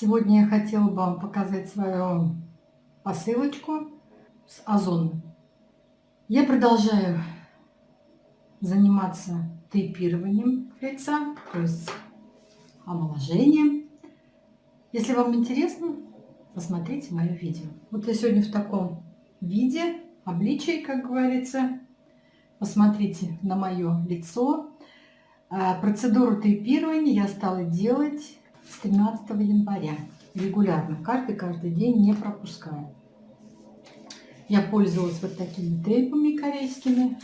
Сегодня я хотела бы вам показать свою посылочку с Озон. Я продолжаю заниматься тейпированием лица, то есть омоложением. Если вам интересно, посмотрите мое видео. Вот я сегодня в таком виде, обличии, как говорится. Посмотрите на мое лицо. А, процедуру тейпирования я стала делать с 13 января. Регулярно, каждый-каждый день не пропускаю. Я пользовалась вот такими тейпами корейскими,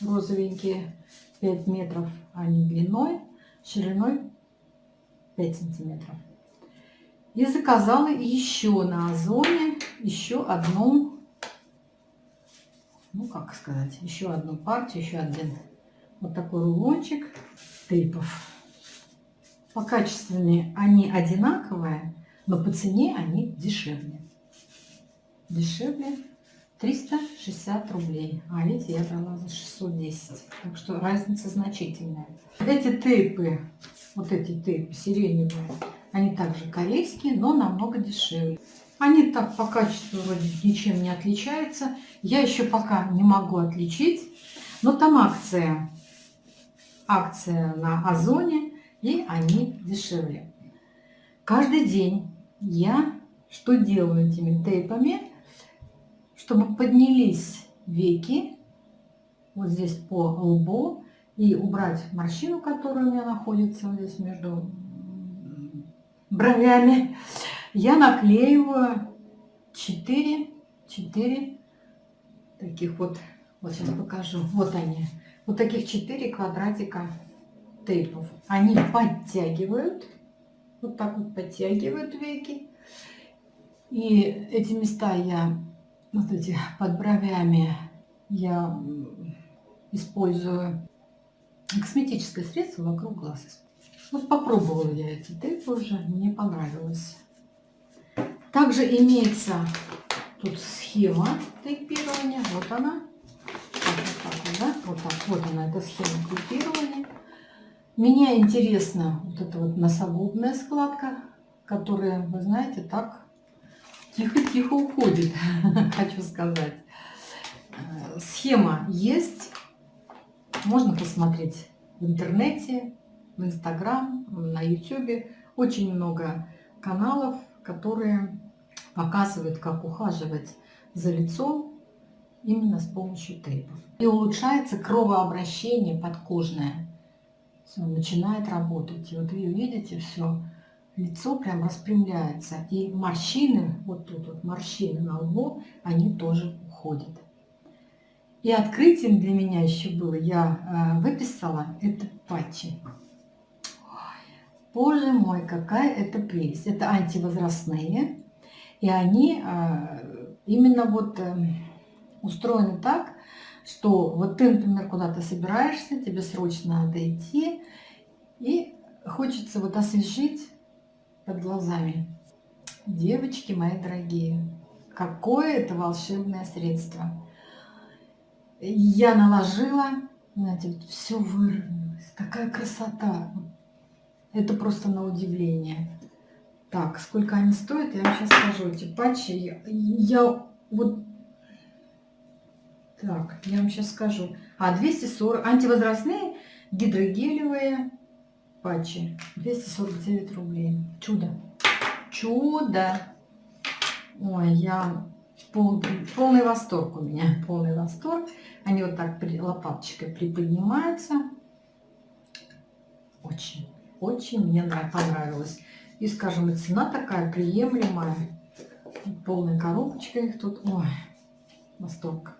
розовенькие, 5 метров они длиной, шириной 5 сантиметров. И заказала еще на Озоне еще одну, ну как сказать, еще одну партию, еще один вот такой рулончик тейпов. По качественные они одинаковые, но по цене они дешевле. Дешевле 360 рублей. А видите, я брала за 610. Так что разница значительная. Эти тейпы, вот эти тейпы сиреневые, они также корейские, но намного дешевле. Они так по качеству вроде ничем не отличаются. Я еще пока не могу отличить. Но там акция. Акция на Озоне и они дешевле. Каждый день я что делаю этими тейпами, чтобы поднялись веки вот здесь по лбу и убрать морщину, которая у меня находится вот здесь между бровями, я наклеиваю 4, 4 таких вот, вот сейчас покажу, вот они, вот таких 4 квадратика тейпов. Они подтягивают, вот так вот подтягивают веки. И эти места я, вот эти под бровями, я использую косметическое средство вокруг глаз. Вот попробовала я эти тейпы уже, мне понравилось. Также имеется тут схема тейпирования. Вот она. Вот, так, да? вот так. Вот она, эта схема тейпирования. Меня интересна вот эта вот носогубная складка, которая, вы знаете, так тихо-тихо уходит, хочу сказать. Э, схема есть, можно посмотреть в интернете, в Инстаграм, на Ютубе. Очень много каналов, которые показывают, как ухаживать за лицом именно с помощью тейпов. И улучшается кровообращение подкожное все, начинает работать. И вот вы видите, все, лицо прям распрямляется. И морщины, вот тут вот морщины на лбу, они тоже уходят. И открытием для меня еще было, я э, выписала это патчи. Боже мой, какая это прелесть. Это антивозрастные. И они э, именно вот э, устроены так, что вот ты, например, куда-то собираешься, тебе срочно надо идти, и хочется вот освежить под глазами. Девочки мои дорогие, какое это волшебное средство. Я наложила, знаете, вот все выровнялось, такая красота. Это просто на удивление. Так, сколько они стоят, я вам сейчас скажу. Эти патчи, я, я вот так, я вам сейчас скажу. А, 240. Антивозрастные гидрогелевые патчи. 249 рублей. Чудо. Чудо. Ой, я пол, полный восторг у меня. Полный восторг. Они вот так при, лопаточкой приподнимаются. Очень, очень мне понравилось. И, скажем, и цена такая приемлемая. Полная коробочка их тут. Ой, восторг.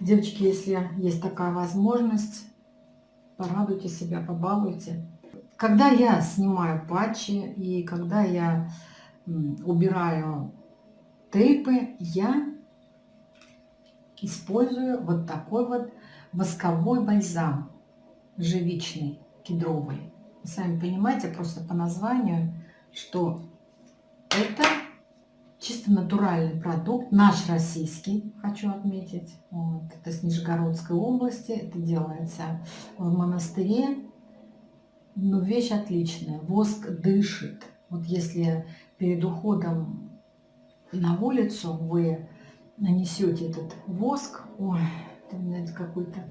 Девочки, если есть такая возможность, порадуйте себя, побалуйте. Когда я снимаю патчи и когда я убираю тейпы, я использую вот такой вот восковой бальзам живичный, кедровый. Вы сами понимаете, просто по названию, что это чисто натуральный продукт, наш российский, хочу отметить. Вот. Это с Нижегородской области, это делается в монастыре. Но вещь отличная, воск дышит. Вот если перед уходом на улицу вы нанесете этот воск, ой, это какое-то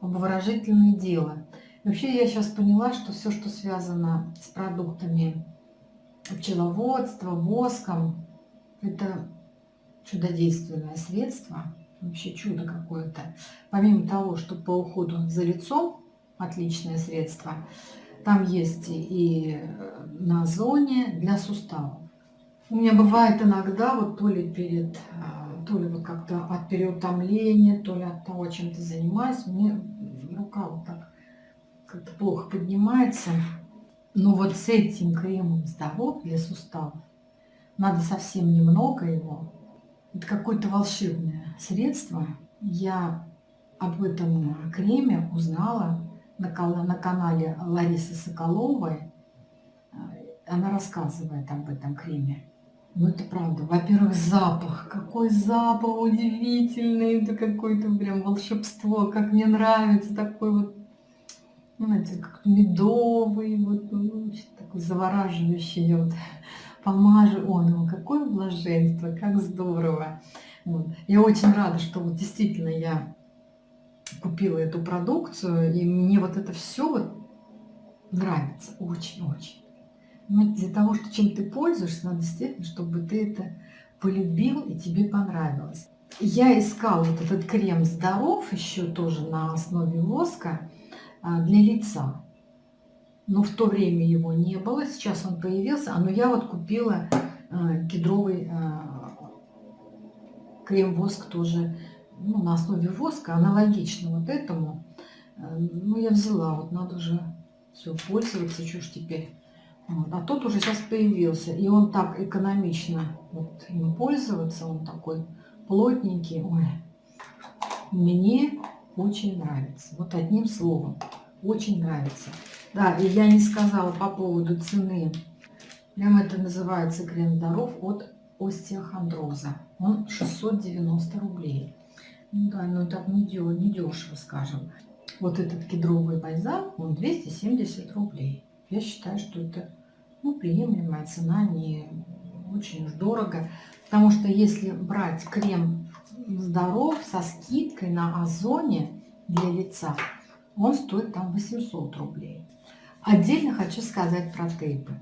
обворожительное дело. Вообще я сейчас поняла, что все, что связано с продуктами пчеловодства, воском, это чудодейственное средство, вообще чудо какое-то. Помимо того, что по уходу за лицом отличное средство, там есть и на зоне для суставов. У меня бывает иногда, вот то ли перед, а, то ли вот как-то от переутомления, то ли от того, чем ты занимаюсь, мне рука вот так как-то плохо поднимается. Но вот с этим кремом здоров для суставов, надо совсем немного его, это какое-то волшебное средство. Я об этом креме узнала на, на канале Ларисы Соколовой. Она рассказывает об этом креме. Ну, это правда. Во-первых, запах. Какой запах удивительный. Это какое-то прям волшебство. Как мне нравится такой вот, знаете, как медовый, вот, ну, такой завораживающий. Вот помажу. О, ну какое блаженство, как здорово. Вот. Я очень рада, что вот действительно я купила эту продукцию, и мне вот это все вот нравится очень-очень. Но для того, что чем ты пользуешься, надо действительно, чтобы ты это полюбил и тебе понравилось. Я искала вот этот крем «Здоров» еще тоже на основе воска а, для лица но в то время его не было, сейчас он появился, а, но я вот купила э, кедровый э, крем-воск тоже ну, на основе воска, аналогично вот этому. Э, ну, я взяла, вот надо же все пользоваться, что ж теперь. Вот. А тот уже сейчас появился, и он так экономично вот, им пользоваться, он такой плотненький. Ой, мне очень нравится. Вот одним словом, очень нравится. Да, и я не сказала по поводу цены. Прям это называется крем здоров от остеохондроза. Он 690 рублей. Ну да, но так не, дё, не дешево, скажем. Вот этот кедровый бальзам, он 270 рублей. Я считаю, что это ну, приемлемая цена, не очень уж дорого. Потому что если брать крем здоров со скидкой на озоне для лица, он стоит там 800 рублей. Отдельно хочу сказать про тейпы.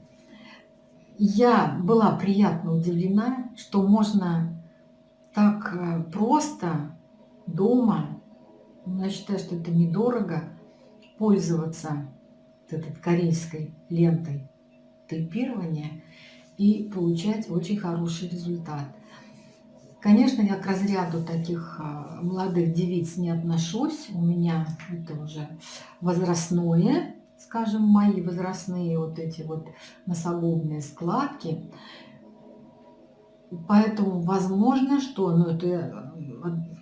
Я была приятно удивлена, что можно так э, просто дома, я считаю, что это недорого, пользоваться вот этой корейской лентой тейпирования и получать очень хороший результат. Конечно, я к разряду таких э, молодых девиц не отношусь. У меня это уже возрастное скажем, мои возрастные вот эти вот носогубные складки. Поэтому возможно, что, ну это э,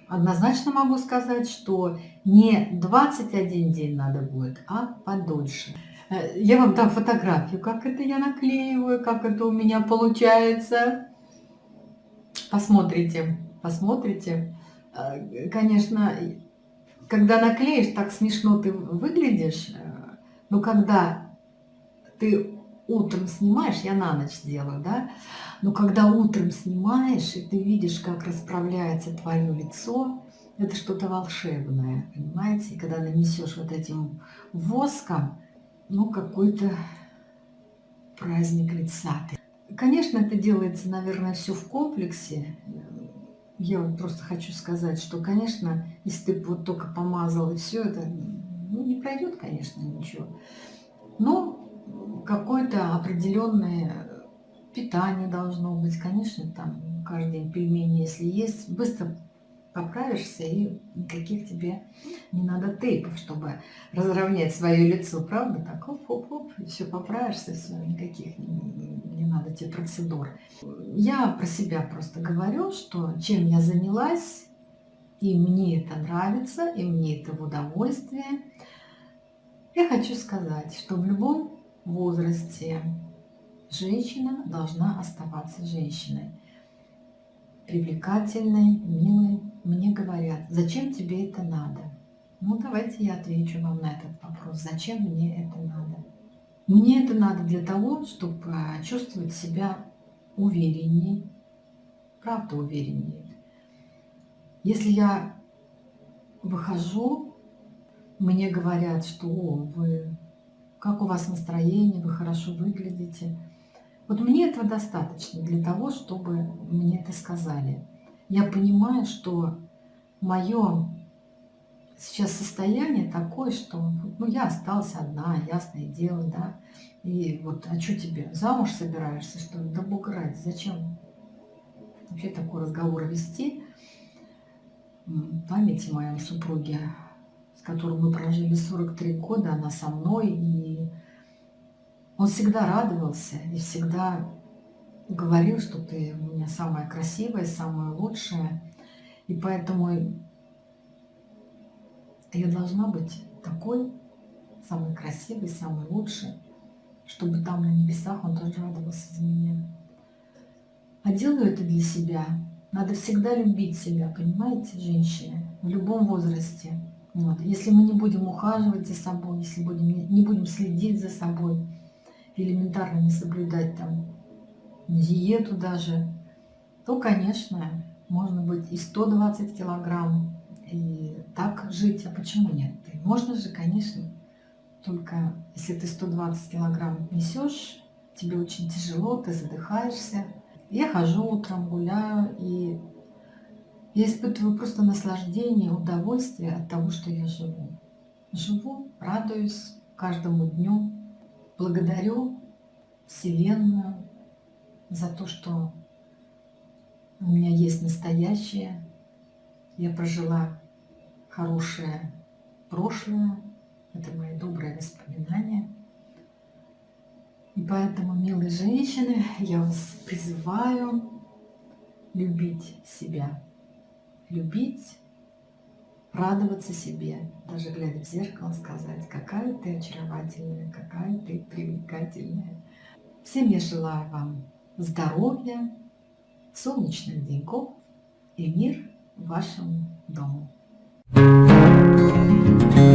однозначно могу сказать, что не 21 день надо будет, а подольше. Э, я вам дам фотографию, как это я наклеиваю, как это у меня получается. Посмотрите, посмотрите. Э, конечно, когда наклеишь, так смешно ты выглядишь, но когда ты утром снимаешь, я на ночь делаю, да, но когда утром снимаешь, и ты видишь, как расправляется твое лицо, это что-то волшебное, понимаете? И когда нанесешь вот этим воском, ну, какой-то праздник лица. Конечно, это делается, наверное, все в комплексе. Я вот просто хочу сказать, что, конечно, если ты вот только помазал и все это, ну, не пройдет, конечно, ничего. Но какое-то определенное питание должно быть. Конечно, там каждый день пельмени, если есть, быстро поправишься, и никаких тебе не надо тейпов, чтобы разровнять свое лицо, правда? Так, оп-оп-оп, все поправишься, все, никаких не надо тебе процедур. Я про себя просто говорю, что чем я занялась, и мне это нравится, и мне это в удовольствие. Я хочу сказать, что в любом возрасте женщина должна оставаться женщиной. Привлекательной, милой. Мне говорят, зачем тебе это надо? Ну, давайте я отвечу вам на этот вопрос. Зачем мне это надо? Мне это надо для того, чтобы а, чувствовать себя увереннее, правда увереннее. Если я выхожу, мне говорят, что О, вы, как у вас настроение, вы хорошо выглядите. Вот мне этого достаточно для того, чтобы мне это сказали. Я понимаю, что мое сейчас состояние такое, что ну, я осталась одна, ясное дело, да. И вот, а что тебе, замуж собираешься, что ли? Да бога ради, зачем вообще такой разговор вести? Память о моем супруге, с которым мы прожили 43 года, она со мной, и он всегда радовался и всегда говорил, что ты у меня самая красивая, самая лучшая. И поэтому я должна быть такой, самой красивой, самой лучшей, чтобы там на небесах он тоже радовался за меня. А делаю это для себя. Надо всегда любить себя, понимаете, женщины, в любом возрасте. Вот. Если мы не будем ухаживать за собой, если будем, не будем следить за собой, элементарно не соблюдать там диету даже, то, конечно, можно быть и 120 килограмм, и так жить, а почему нет? Можно же, конечно, только если ты 120 килограмм несешь, тебе очень тяжело, ты задыхаешься. Я хожу утром, гуляю, и я испытываю просто наслаждение, удовольствие от того, что я живу. Живу, радуюсь каждому дню, благодарю Вселенную за то, что у меня есть настоящее. Я прожила хорошее прошлое, это мои добрые воспоминания. И поэтому, милые женщины, я вас призываю любить себя, любить, радоваться себе, даже глядя в зеркало, сказать, какая ты очаровательная, какая ты привлекательная. Всем я желаю вам здоровья, солнечных деньков и мир вашему дому. Thank you.